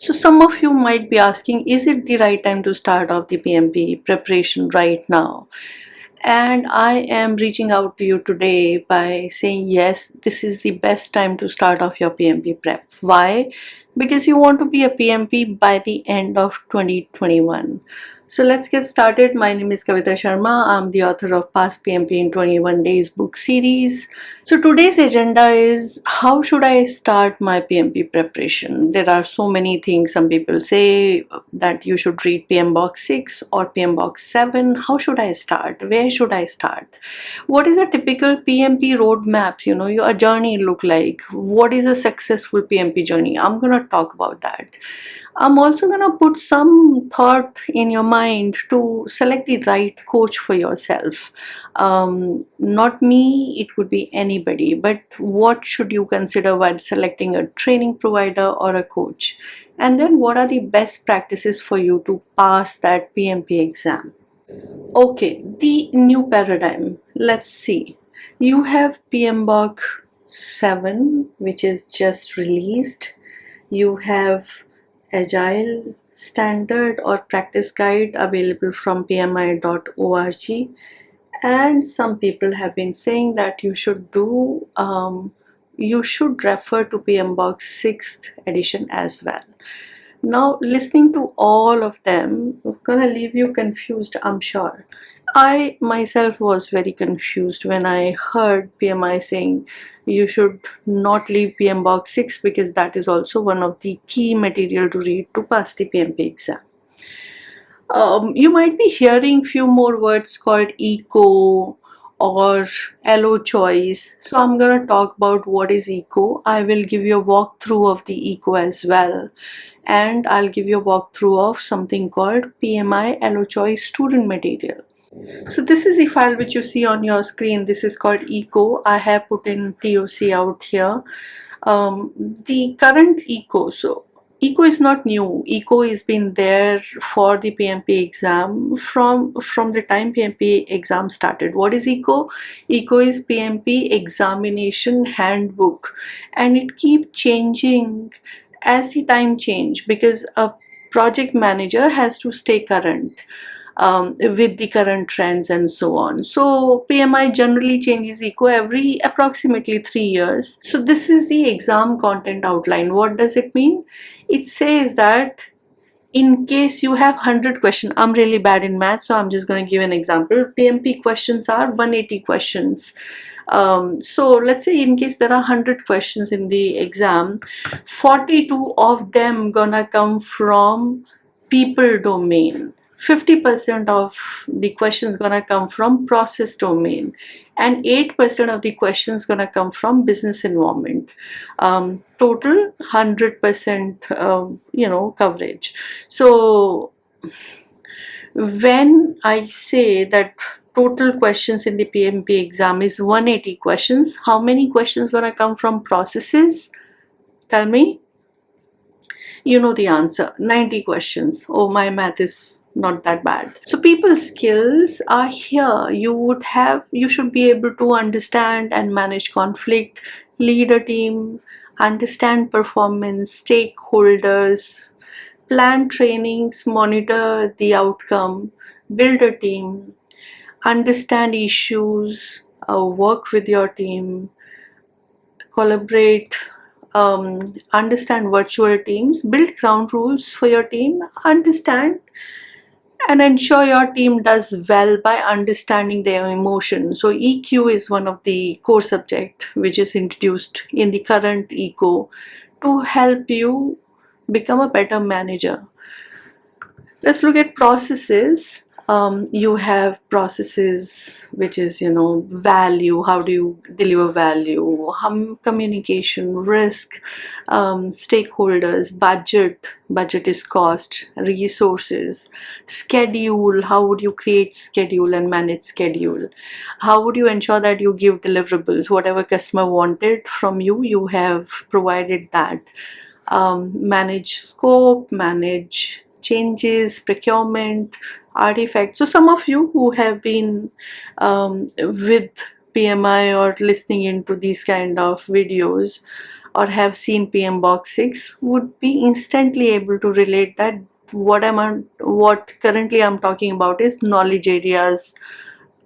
So some of you might be asking, is it the right time to start off the PMP preparation right now? And I am reaching out to you today by saying, yes, this is the best time to start off your PMP prep. Why? Because you want to be a PMP by the end of 2021. So let's get started. My name is Kavita Sharma. I'm the author of Pass PMP in 21 Days book series. So today's agenda is how should I start my PMP preparation? There are so many things. Some people say that you should read PMBOK 6 or PMBOK 7. How should I start? Where should I start? What is a typical PMP roadmap? You know, your journey look like? What is a successful PMP journey? I'm gonna talk about that. I'm also going to put some thought in your mind to select the right coach for yourself. Um, not me, it could be anybody, but what should you consider while selecting a training provider or a coach? And then what are the best practices for you to pass that PMP exam? Okay, the new paradigm. Let's see. You have PMBOK 7, which is just released. You have agile standard or practice guide available from pmi.org and some people have been saying that you should do um, you should refer to PMBOK 6th edition as well. Now listening to all of them gonna leave you confused I'm sure. I myself was very confused when I heard PMI saying you should not leave PMBOK 6 because that is also one of the key material to read to pass the PMP exam. Um, you might be hearing few more words called eco or allo choice so i'm going to talk about what is eco i will give you a walkthrough of the eco as well and i'll give you a walkthrough of something called pmi allo choice student material so this is the file which you see on your screen. This is called eco. I have put in TOC out here. Um, the current eco, so eco is not new. Eco has been there for the pmp exam from from the time pmp exam started. What is eco? Eco is pmp examination handbook. And it keep changing as the time change because a project manager has to stay current um, with the current trends and so on. So PMI generally changes eco every approximately three years. So this is the exam content outline. What does it mean? It says that in case you have 100 questions, I'm really bad in math, so I'm just going to give an example. PMP questions are 180 questions. Um, so let's say in case there are 100 questions in the exam, 42 of them gonna come from people domain 50% of the questions gonna come from process domain and 8% of the questions gonna come from business environment. Um, total 100% uh, you know coverage. So when I say that total questions in the PMP exam is 180 questions, how many questions gonna come from processes? Tell me. You know the answer, 90 questions. Oh, my math is not that bad. So people skills are here. You would have you should be able to understand and manage conflict lead a team understand performance stakeholders plan trainings monitor the outcome build a team understand issues uh, work with your team collaborate um, understand virtual teams build ground rules for your team understand and ensure your team does well by understanding their emotion. So EQ is one of the core subject which is introduced in the current ECO to help you become a better manager. Let's look at processes um, you have processes which is you know value. How do you deliver value? Um, communication risk um, stakeholders budget. Budget is cost. Resources. Schedule. How would you create schedule and manage schedule? How would you ensure that you give deliverables? Whatever customer wanted from you you have provided that. Um, manage scope manage changes procurement artifacts. So some of you who have been um, with PMI or listening into these kind of videos or have seen PMBOK 6 would be instantly able to relate that what I'm what currently I'm talking about is knowledge areas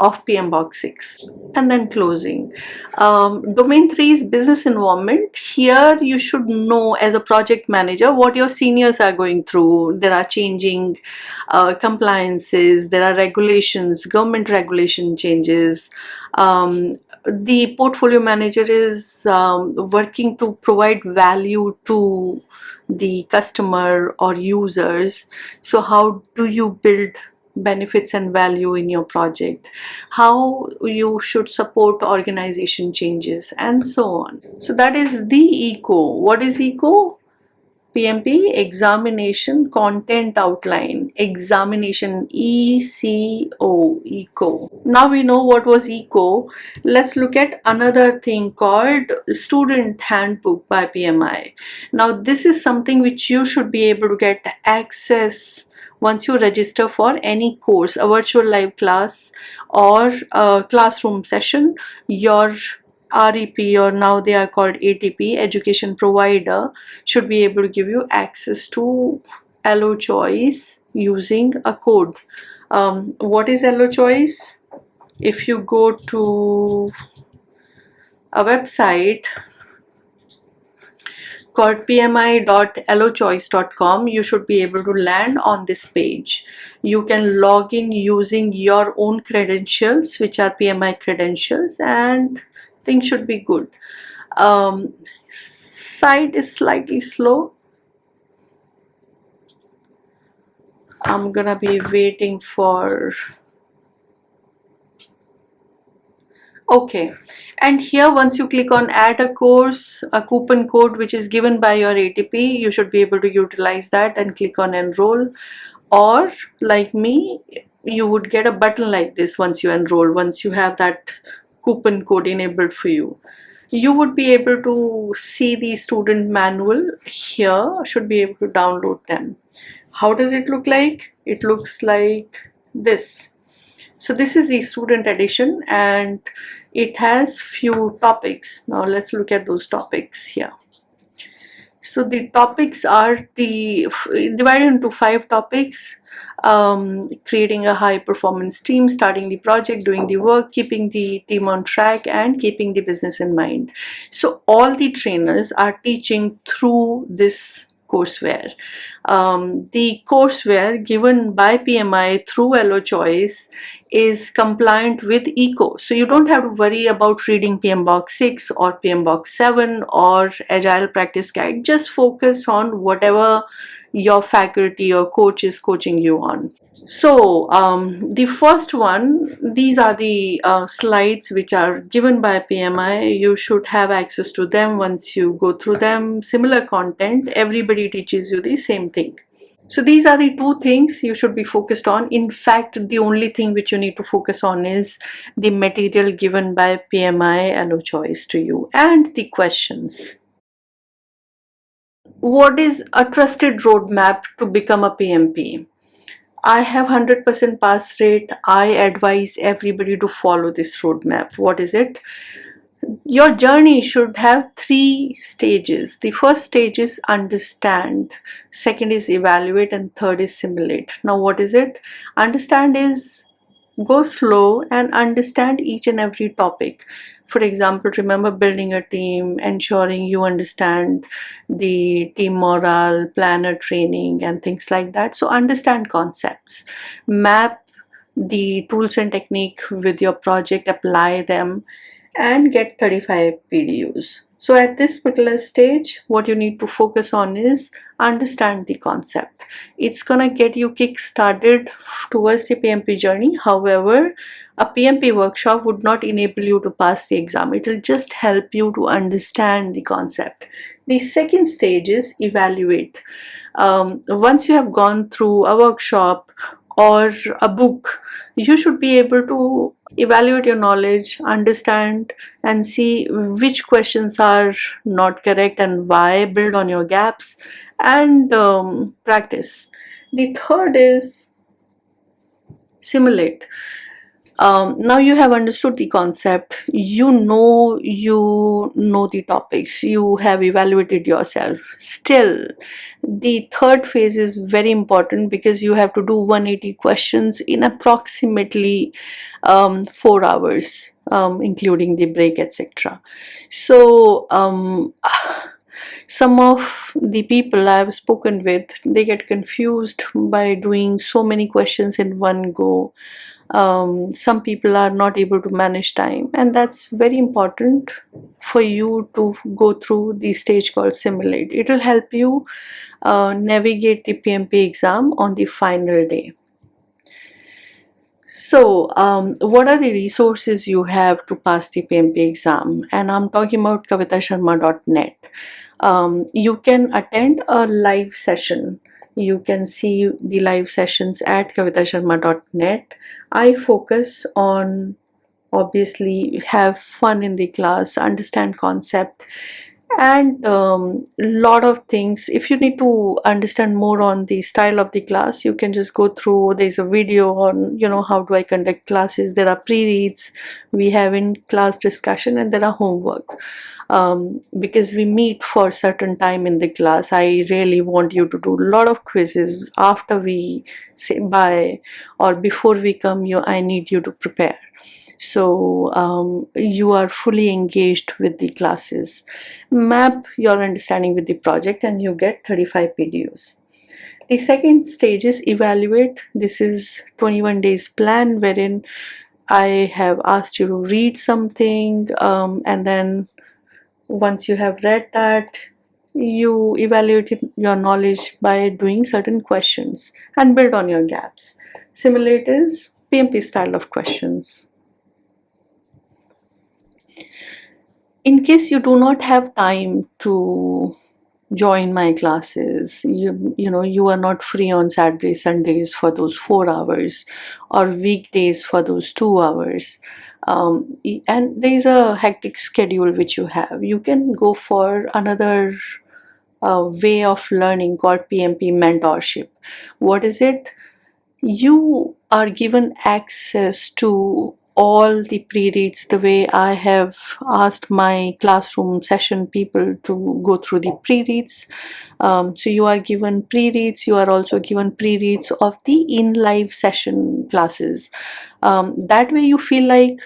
of PMBOK 6 and then closing. Um, domain 3 is business environment. Here you should know as a project manager what your seniors are going through. There are changing uh, compliances, there are regulations, government regulation changes. Um, the portfolio manager is um, working to provide value to the customer or users. So how do you build benefits and value in your project, how you should support organization changes and so on. So that is the ECO. What is ECO? PMP examination content outline examination ECO ECO now we know what was ECO let's look at another thing called student handbook by PMI now this is something which you should be able to get access once you register for any course, a virtual live class or a classroom session, your REP or now they are called ATP, education provider, should be able to give you access to Allo Choice using a code. Um, what is Allo Choice? If you go to a website called pmi.allochoice.com you should be able to land on this page. You can log in using your own credentials which are PMI credentials and things should be good. Um, site is slightly slow. I'm gonna be waiting for okay. And here once you click on add a course a coupon code which is given by your ATP you should be able to utilize that and click on enroll. Or like me you would get a button like this once you enroll once you have that coupon code enabled for you. You would be able to see the student manual here should be able to download them. How does it look like? It looks like this. So this is the student edition and it has few topics. Now let's look at those topics here. So the topics are the divided into five topics. Um, creating a high performance team starting the project doing the work keeping the team on track and keeping the business in mind. So all the trainers are teaching through this courseware. Um, the courseware given by PMI through Allo Choice is compliant with ECO. So you don't have to worry about reading PMBOK 6 or PMBOK 7 or Agile Practice Guide. Just focus on whatever your faculty or coach is coaching you on. So um, the first one, these are the uh, slides which are given by PMI. You should have access to them once you go through them. Similar content, everybody teaches you the same thing. So these are the two things you should be focused on. In fact, the only thing which you need to focus on is the material given by PMI Allo Choice to you and the questions what is a trusted roadmap to become a PMP? I have 100% pass rate. I advise everybody to follow this roadmap. What is it? Your journey should have three stages. The first stage is understand, second is evaluate, and third is simulate. Now, what is it? Understand is go slow and understand each and every topic. For example remember building a team ensuring you understand the team morale planner training and things like that. So understand concepts. Map the tools and technique with your project apply them and get 35 PDUs so at this particular stage, what you need to focus on is understand the concept. It's gonna get you kick-started towards the PMP journey. However, a PMP workshop would not enable you to pass the exam. It will just help you to understand the concept. The second stage is evaluate. Um, once you have gone through a workshop or a book, you should be able to evaluate your knowledge, understand and see which questions are not correct and why, build on your gaps and um, practice. The third is simulate. Um, now you have understood the concept. You know you know the topics. You have evaluated yourself. Still the third phase is very important because you have to do 180 questions in approximately um, four hours um, including the break etc so um, some of the people I've spoken with they get confused by doing so many questions in one go um, some people are not able to manage time. And that's very important for you to go through the stage called simulate. It will help you uh, navigate the PMP exam on the final day. So um, what are the resources you have to pass the PMP exam? And I'm talking about kavitasharma.net um, you can attend a live session you can see the live sessions at kavitasharma.net I focus on obviously have fun in the class understand concept and um, lot of things. If you need to understand more on the style of the class you can just go through there's a video on you know how do I conduct classes. There are pre-reads we have in class discussion and there are homework um, because we meet for certain time in the class I really want you to do a lot of quizzes after we say bye or before we come you I need you to prepare. So um, you are fully engaged with the classes. Map your understanding with the project and you get 35 PDUs the second stage is evaluate. This is 21 days plan wherein I have asked you to read something um, and then once you have read that you evaluate your knowledge by doing certain questions and build on your gaps. Simulate is PMP style of questions. In case you do not have time to join my classes you you know you are not free on saturday sundays for those four hours or weekdays for those two hours um, and there is a hectic schedule which you have. You can go for another uh, way of learning called pmp mentorship. What is it? You are given access to all the pre-reads the way I have asked my classroom session people to go through the pre-reads. Um, so you are given pre-reads, you are also given pre-reads of the in-live session classes. Um, that way you feel like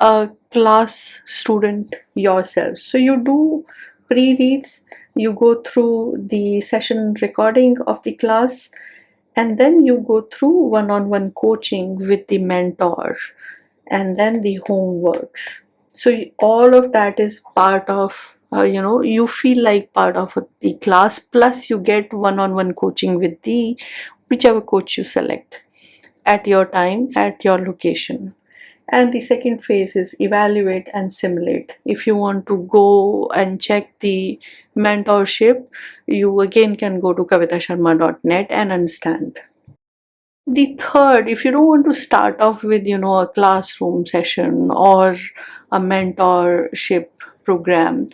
a class student yourself. So you do pre-reads, you go through the session recording of the class and then you go through one-on-one -on -one coaching with the mentor and then the homeworks so all of that is part of uh, you know you feel like part of the class plus you get one-on-one -on -one coaching with the whichever coach you select at your time at your location. And the second phase is evaluate and simulate. If you want to go and check the mentorship you again can go to kavitasharma.net and understand the third, if you don't want to start off with, you know, a classroom session or a mentorship program,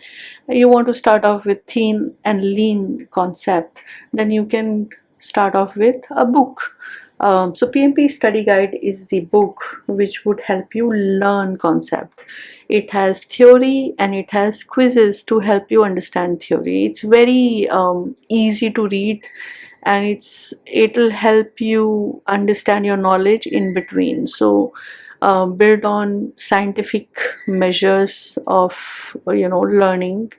you want to start off with thin and lean concept, then you can start off with a book. Um, so PMP study guide is the book which would help you learn concept. It has theory and it has quizzes to help you understand theory. It's very um, easy to read and it's it'll help you understand your knowledge in between. So uh, build on scientific measures of you know learning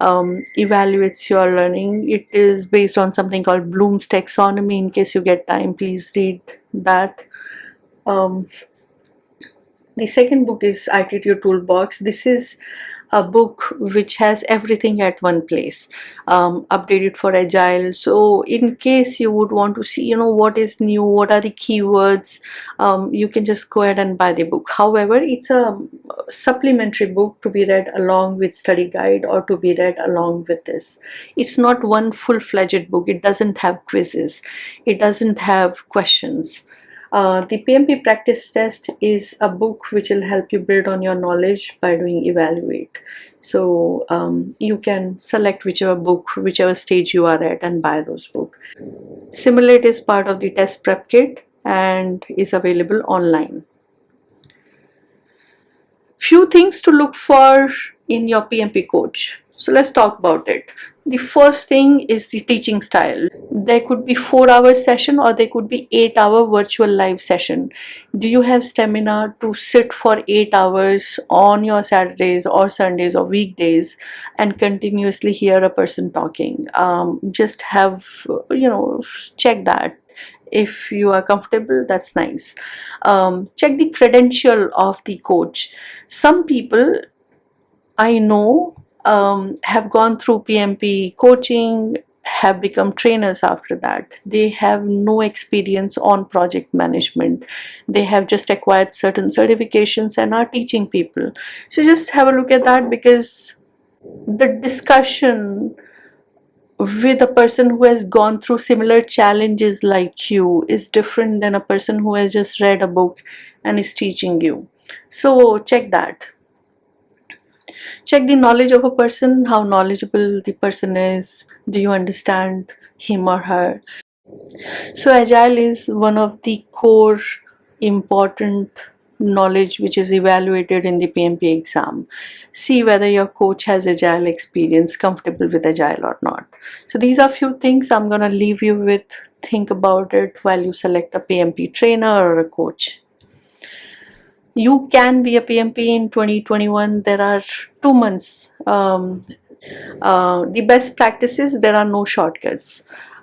um, evaluates your learning. It is based on something called Bloom's taxonomy. In case you get time please read that. Um, the second book is ITTO Toolbox. This is a book which has everything at one place um, updated for agile. So in case you would want to see you know what is new what are the keywords um, you can just go ahead and buy the book. However it's a supplementary book to be read along with study guide or to be read along with this. It's not one full-fledged book. It doesn't have quizzes. It doesn't have questions uh, the PMP practice test is a book which will help you build on your knowledge by doing evaluate. So um, you can select whichever book, whichever stage you are at and buy those book. Simulate is part of the test prep kit and is available online. few things to look for in your PMP coach. So let's talk about it. The first thing is the teaching style. There could be 4 hour session or there could be 8 hour virtual live session. Do you have stamina to sit for 8 hours on your Saturdays or Sundays or weekdays and continuously hear a person talking? Um, just have, you know, check that if you are comfortable that's nice um, check the credential of the coach some people I know um, have gone through PMP coaching have become trainers after that. They have no experience on project management. They have just acquired certain certifications and are teaching people. So just have a look at that because the discussion with a person who has gone through similar challenges like you is different than a person who has just read a book and is teaching you. So check that check the knowledge of a person how knowledgeable the person is do you understand him or her so agile is one of the core important knowledge which is evaluated in the PMP exam. See whether your coach has agile experience, comfortable with agile or not. So these are few things I'm gonna leave you with. Think about it while you select a PMP trainer or a coach. You can be a PMP in 2021. There are two months. Um, uh, the best practices, there are no shortcuts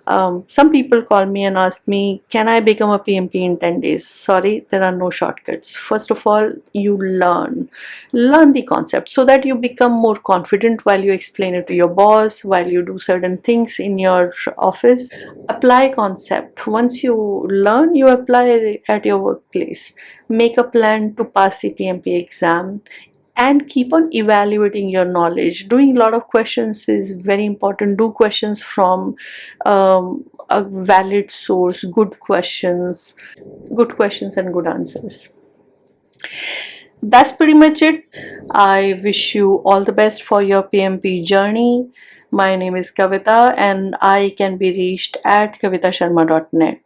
um, some people call me and ask me can I become a PMP in 10 days? Sorry there are no shortcuts. First of all you learn. Learn the concept so that you become more confident while you explain it to your boss while you do certain things in your office. Apply concept. Once you learn you apply at your workplace. Make a plan to pass the PMP exam and keep on evaluating your knowledge. Doing a lot of questions is very important. Do questions from um, a valid source good questions good questions and good answers. That's pretty much it. I wish you all the best for your pmp journey. My name is kavita and i can be reached at kavitasharma.net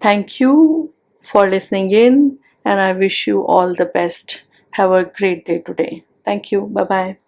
thank you for listening in and i wish you all the best have a great day today. Thank you. Bye-bye.